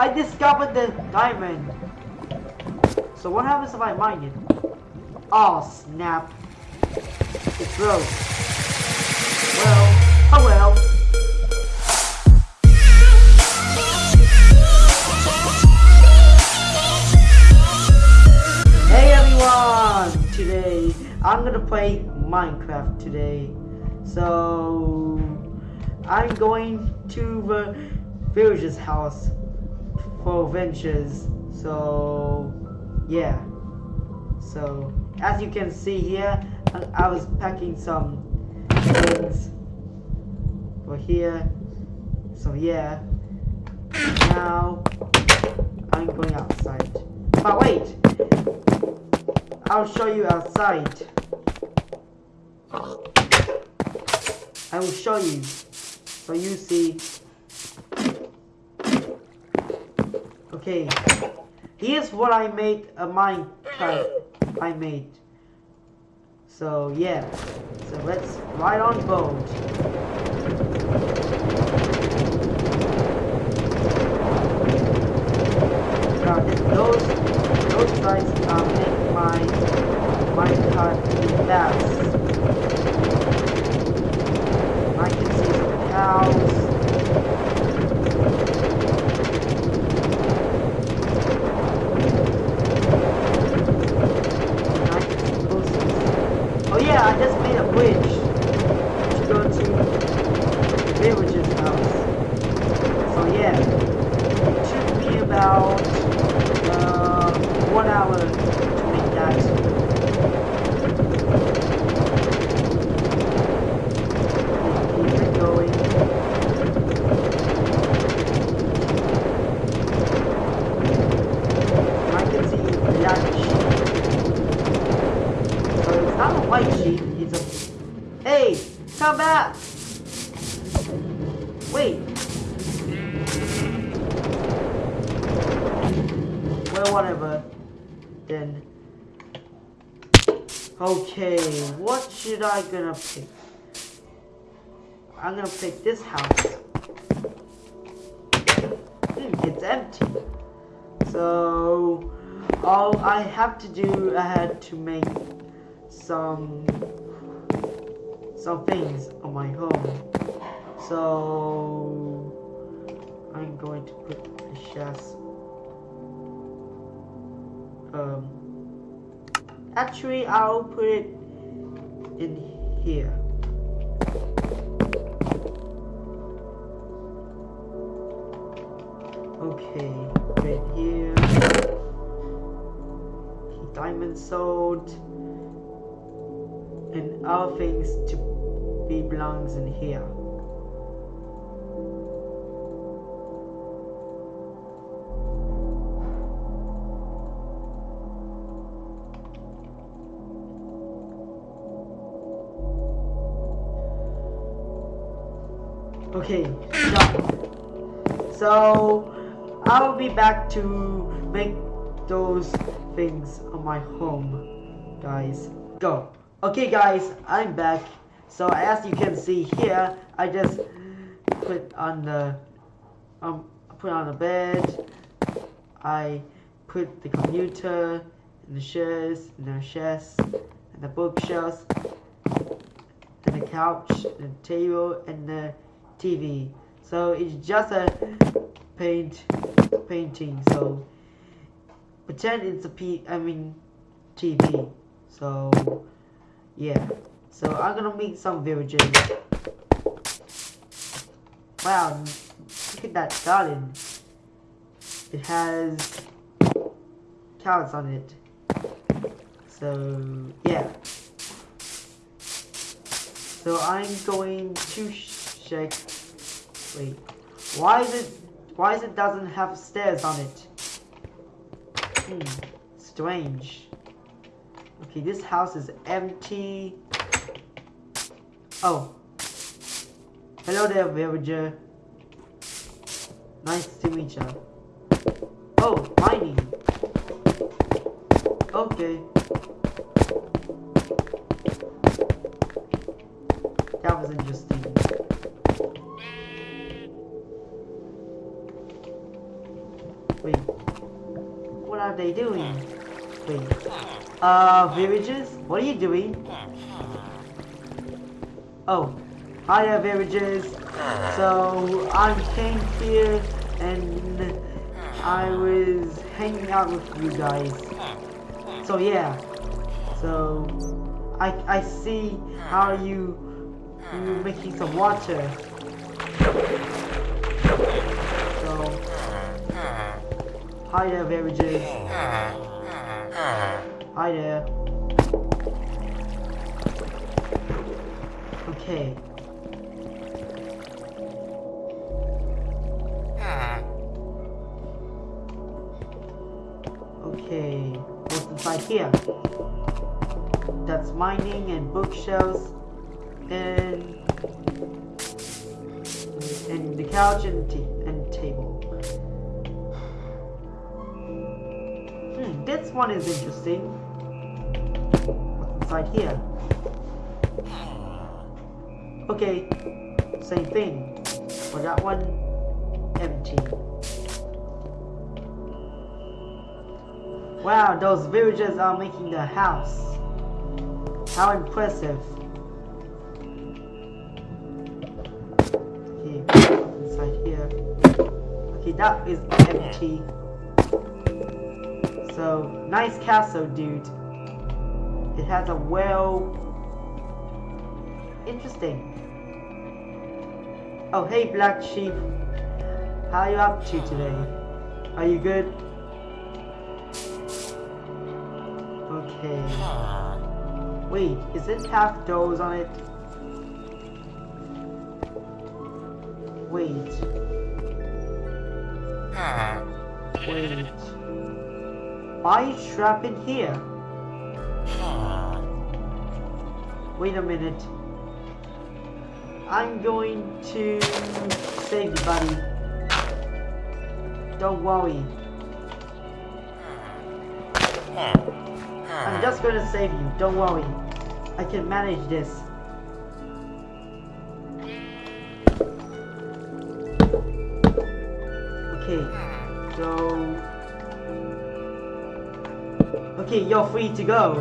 I discovered the diamond. So what happens if I mine it? Oh snap. It broke. Well, oh well. Hey everyone! Today I'm gonna play Minecraft today. So I'm going to the villager's house for adventures. So yeah. So as you can see here, I was packing some things for here. So yeah. Now I'm going outside. But wait! I'll show you outside. I will show you. So you see. Okay. Here's what I made a Minecraft I made. So yeah. So let's ride on boat. Now those those guys uh, make my my car fast. I can see some cows. And I can see horses. Oh yeah, I just made a bridge to go to the villager's house. So yeah, it took me about uh, one hour to make that. Keep it going. I can see black sheep. Not a white sheep, it's a... Hey! Come back! Wait! Well, whatever. Then... Okay, what should I gonna pick? I'm gonna pick this house. Hmm, it's empty. So, all I have to do, I had to make some some things on my home. So, I'm going to put the chest. Um, actually, I'll put it in here. Okay, right here. Diamond sword. Other things to be belongs in here. Okay. So I'll be back to make those things on my home, guys. Go. Okay, guys, I'm back. So as you can see here, I just put on the um put on the bed. I put the computer and the chairs and the chest and the bookshelves and the couch and the table and the TV. So it's just a paint painting. So pretend it's a P. I mean TV. So yeah. So I'm gonna make some villagers. Wow, look at that garden. It has cows on it. So yeah. So I'm going to check. Wait, why is it? Why is it doesn't have stairs on it? Hmm, strange. Okay, this house is empty. Oh. Hello there, villager. Nice to meet you. Oh, mining. Okay. That was interesting. Wait. What are they doing? Wait. Uh, villages? What are you doing? Oh. Hi there, villages. So, I came here and I was hanging out with you guys. So, yeah. So, I, I see how you, you making some water. So, hi there, villages. Hi there. Okay. Okay, what's inside here? That's mining and bookshelves and and the couch and t this one is interesting. What's inside here? Okay, same thing. For that one, empty. Wow, those villagers are making the house. How impressive. Okay, inside here. Okay, that is empty. So, nice castle, dude. It has a well... Interesting. Oh, hey, Black Sheep. How are you up to today? Are you good? Okay. Wait, is it half doors on it? Wait. Wait. Why are you trapped in here? Wait a minute. I'm going to save you, buddy. Don't worry. I'm just gonna save you, don't worry. I can manage this. Okay, hmm. so... Okay, you're free to go.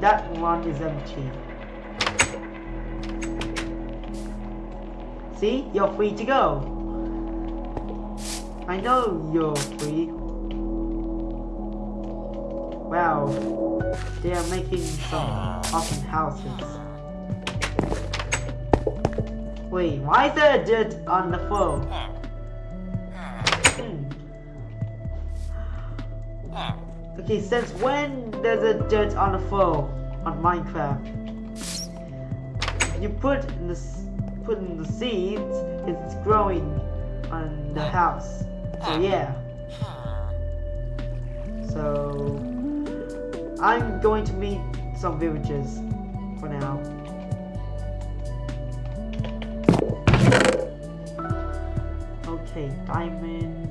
That one is empty. See? You're free to go. I know you're free. Wow. They are making some awesome houses. Wait, why is there a dirt on the floor? Okay, since when there's a dirt on the floor on Minecraft? You put in the put in the seeds, it's growing on the house. So yeah. So I'm going to meet some villagers for now. Okay, diamond.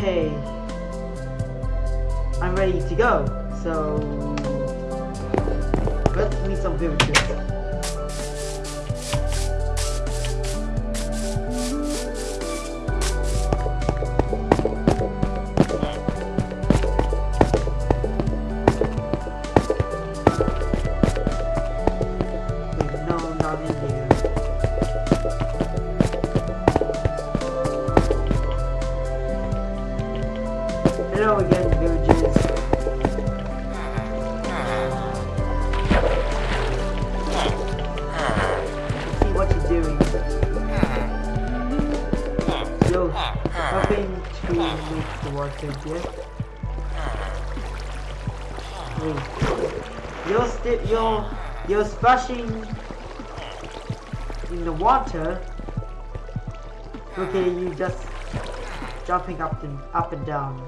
Okay. I'm ready to go. So let's meet some villagers. Hello again, villagers. See what you're doing. You're helping to make the water here. You're still you're you're splashing in the water. Okay, you just jumping up and up and down.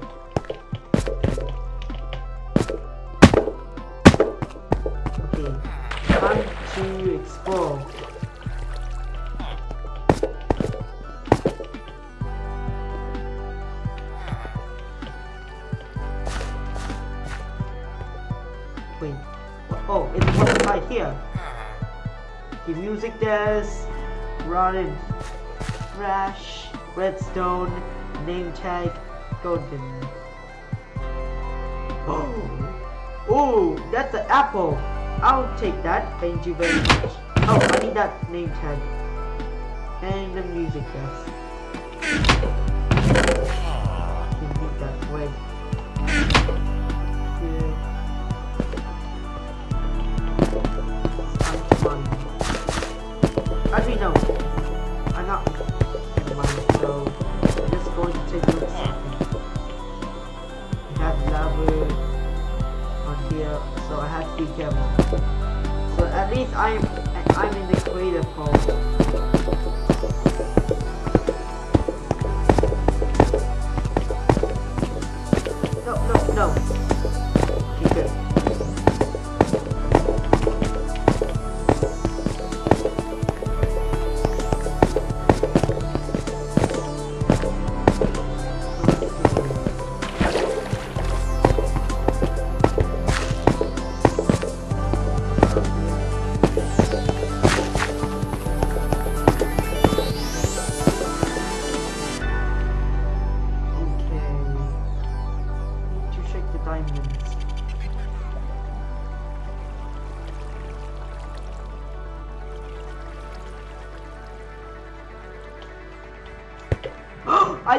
Oh, it's one right here. Uh-huh. The music disc, running Fresh, Redstone, Name Tag, Golden. Oh, oh, that's an apple. I'll take that. Thank you very much. Oh, I need that name tag. And the music yes.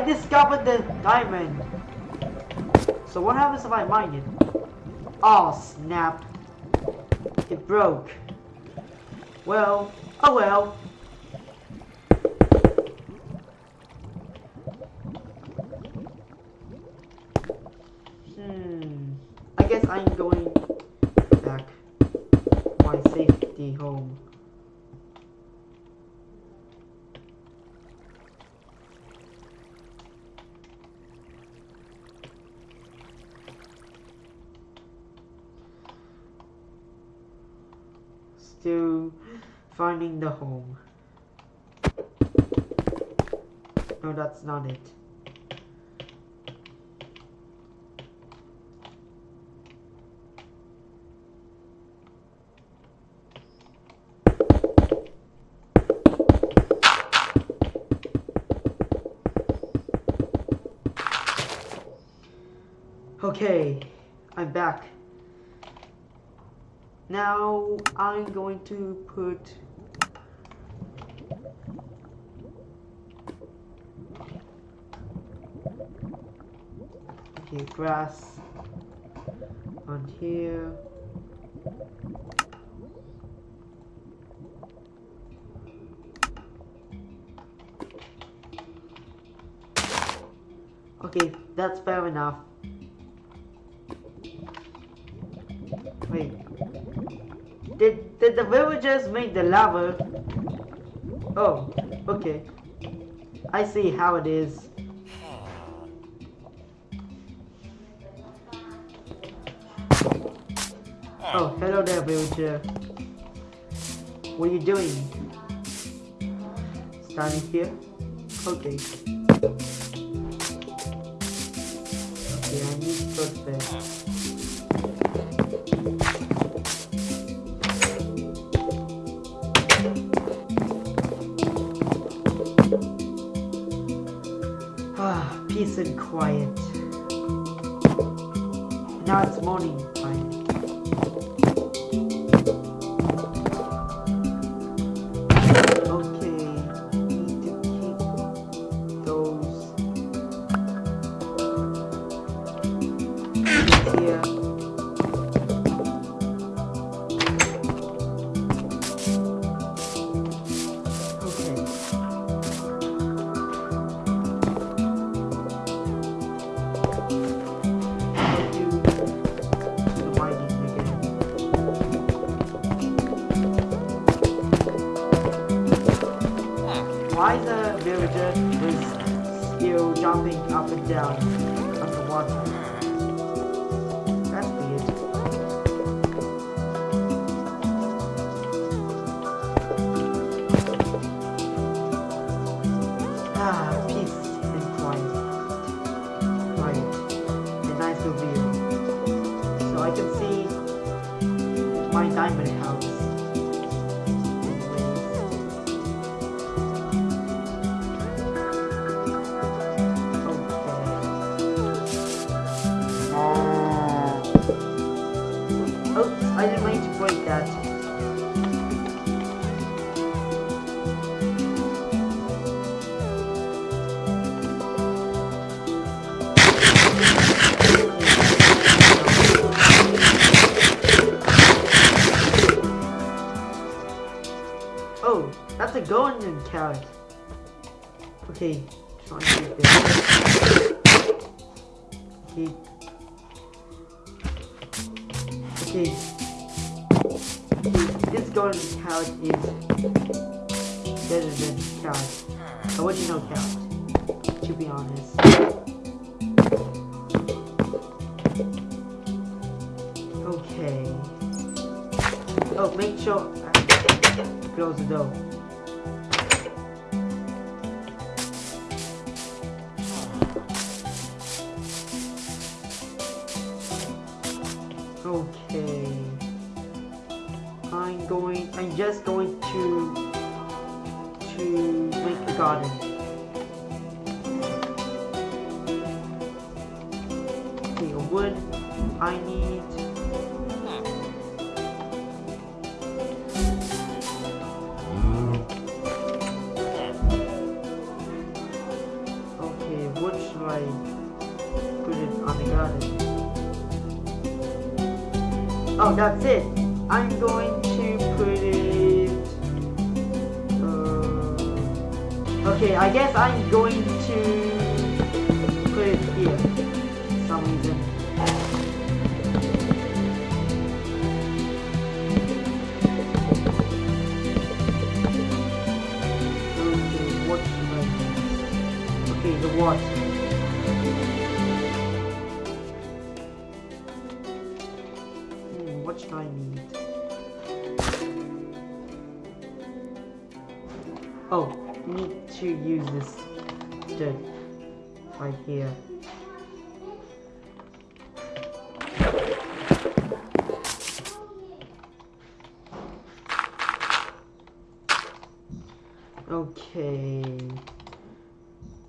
I discovered the diamond. So what happens if I mine it? Oh snap. It broke. Well, oh well. Hmm. I guess I'm going back my safety home. Still finding the home. No, that's not it. Okay, I'm back. Now I'm going to put grass on here. Okay, that's fair enough. Wait. Did did the villagers make the lava? Oh, okay. I see how it is. Oh, hello there, villager. What are you doing? Standing here? Okay. Okay, I need. Ah, peace and quiet. Carrot. Okay, try and get this. Okay. Okay. This golden carrot is better than carrot. Original carrot, to be honest. Okay. Oh, make sure I close the door. Okay. I'm going, I'm just going to, to make a garden. Okay, wood. I need That's it. I'm going to put it. Uh, okay, I guess I'm going to put it here. For some reason. Okay, what? Okay, the water. Right here. Okay.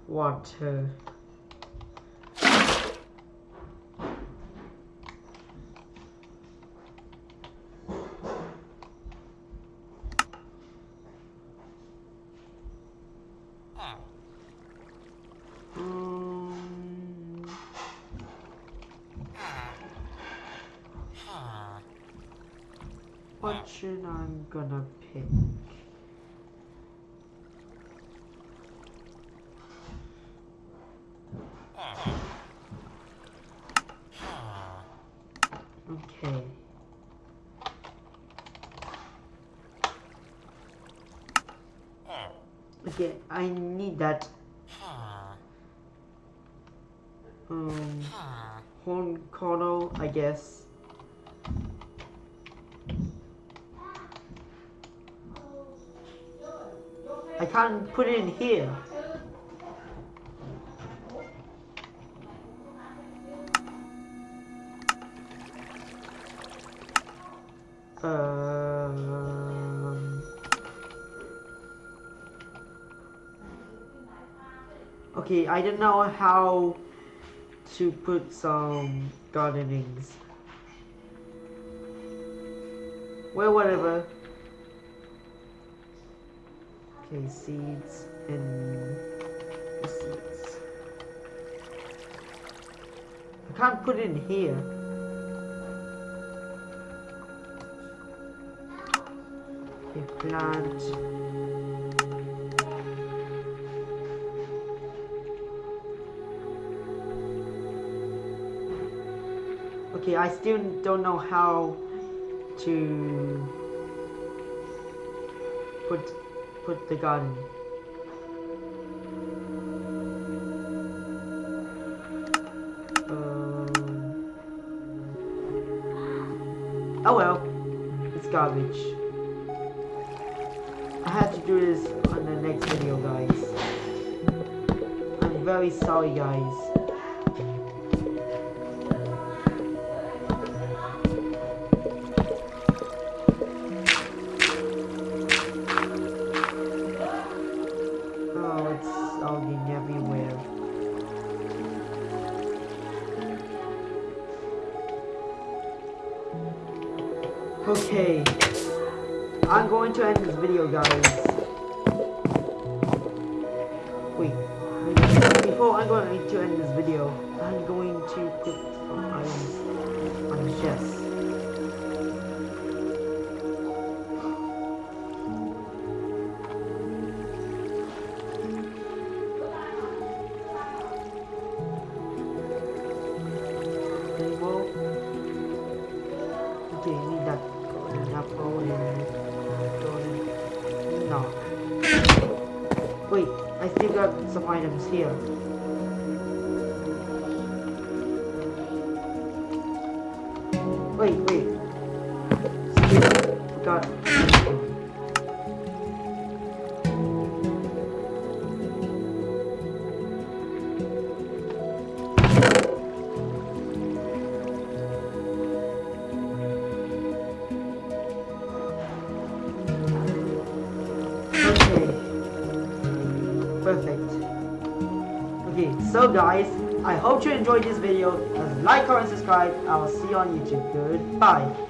Water. Um, what should I'm gonna pick? Okay. Okay, I need that. Um, horn coral, I guess. I can't put it in here. Okay, I don't know how to put some gardenings. Well, whatever. Okay, seeds and the seeds. I can't put it in here. Okay, plant. Okay, I still don't know how to put put the gun. Um, oh well, it's garbage. I have to do this on the next video, guys. I'm very sorry, guys. Guys. Wait. Before I'm going to end this video, I'm going to put some items on the chest. Got here. Wait, wait. Got. Guys, I hope you enjoyed this video. Like, comment, subscribe. I will see you on YouTube. Goodbye.